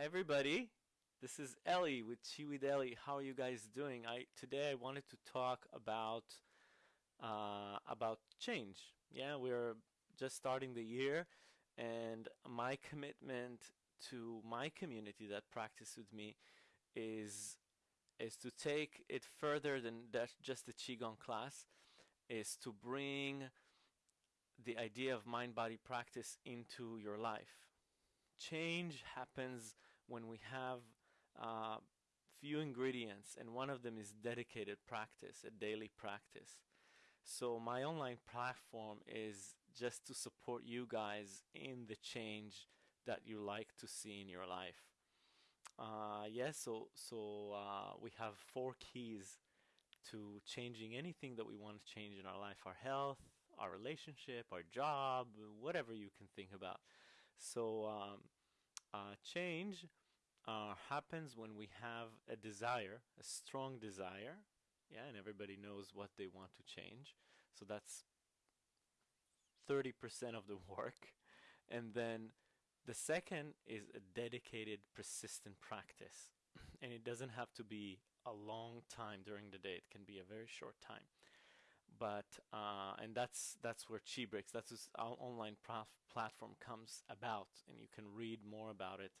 Hi everybody. This is Ellie with Chi with Ellie. How are you guys doing? I today I wanted to talk about uh, about change. Yeah, we're just starting the year, and my commitment to my community that practice with me is is to take it further than that just the qigong class is to bring the idea of mind body practice into your life change happens when we have uh, few ingredients and one of them is dedicated practice a daily practice. So my online platform is just to support you guys in the change that you like to see in your life. Uh, yes so so uh, we have four keys to changing anything that we want to change in our life our health our relationship our job whatever you can think about. So um, uh, change uh, happens when we have a desire, a strong desire, yeah, and everybody knows what they want to change. So that's 30% of the work. And then the second is a dedicated, persistent practice. and it doesn't have to be a long time during the day. It can be a very short time but uh, and that's that's where Chi that's this online platform comes about, and you can read more about it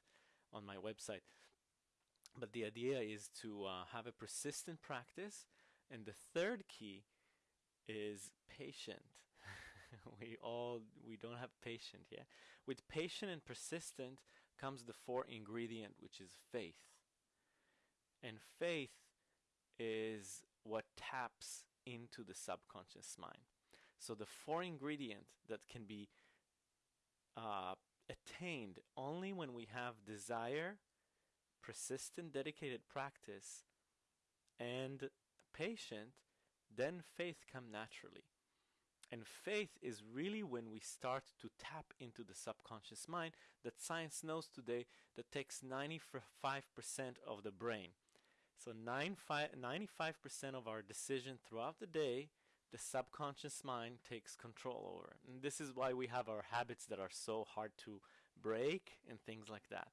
on my website. But the idea is to uh, have a persistent practice, and the third key is patient. we all we don't have patient, yeah. With patient and persistent comes the fourth ingredient, which is faith. And faith is what taps into the subconscious mind. So the four ingredient that can be uh, attained only when we have desire, persistent, dedicated practice, and patient, then faith come naturally. And faith is really when we start to tap into the subconscious mind that science knows today that takes 95% of the brain. So 95% of our decision throughout the day, the subconscious mind takes control over. And this is why we have our habits that are so hard to break and things like that.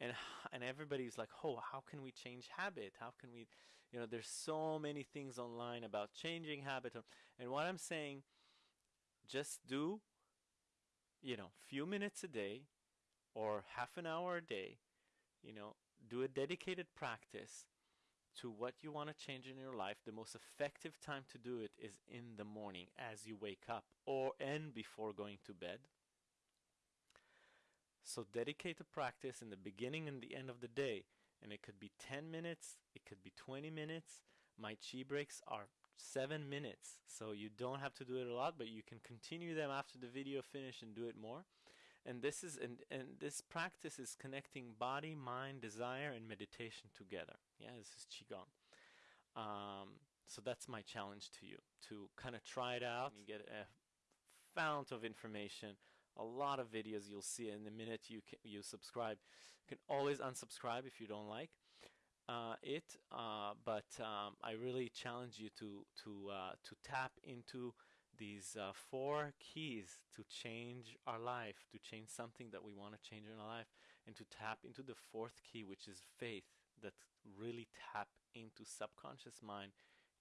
And and everybody's like, "Oh, how can we change habit? How can we, you know, there's so many things online about changing habit." And what I'm saying, just do you know, few minutes a day or half an hour a day, you know, do a dedicated practice to what you want to change in your life, the most effective time to do it is in the morning as you wake up or and before going to bed. So dedicate a practice in the beginning and the end of the day. And it could be 10 minutes, it could be 20 minutes. My chi breaks are 7 minutes. So you don't have to do it a lot, but you can continue them after the video finish and do it more. And this is and, and this practice is connecting body, mind, desire and meditation together. Yeah, this is Qigong. Um, so that's my challenge to you to kind of try it out. You get a fount of information, a lot of videos you'll see in the minute you can, you subscribe. You can always unsubscribe if you don't like uh, it, uh, but um, I really challenge you to to uh, to tap into these uh, four keys to change our life, to change something that we want to change in our life, and to tap into the fourth key, which is faith that really tap into subconscious mind,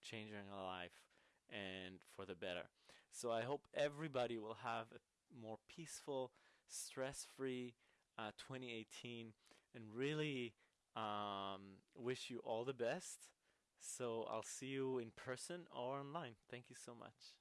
changing our life and for the better. So I hope everybody will have a more peaceful, stress-free uh, 2018 and really um, wish you all the best. So I'll see you in person or online. Thank you so much.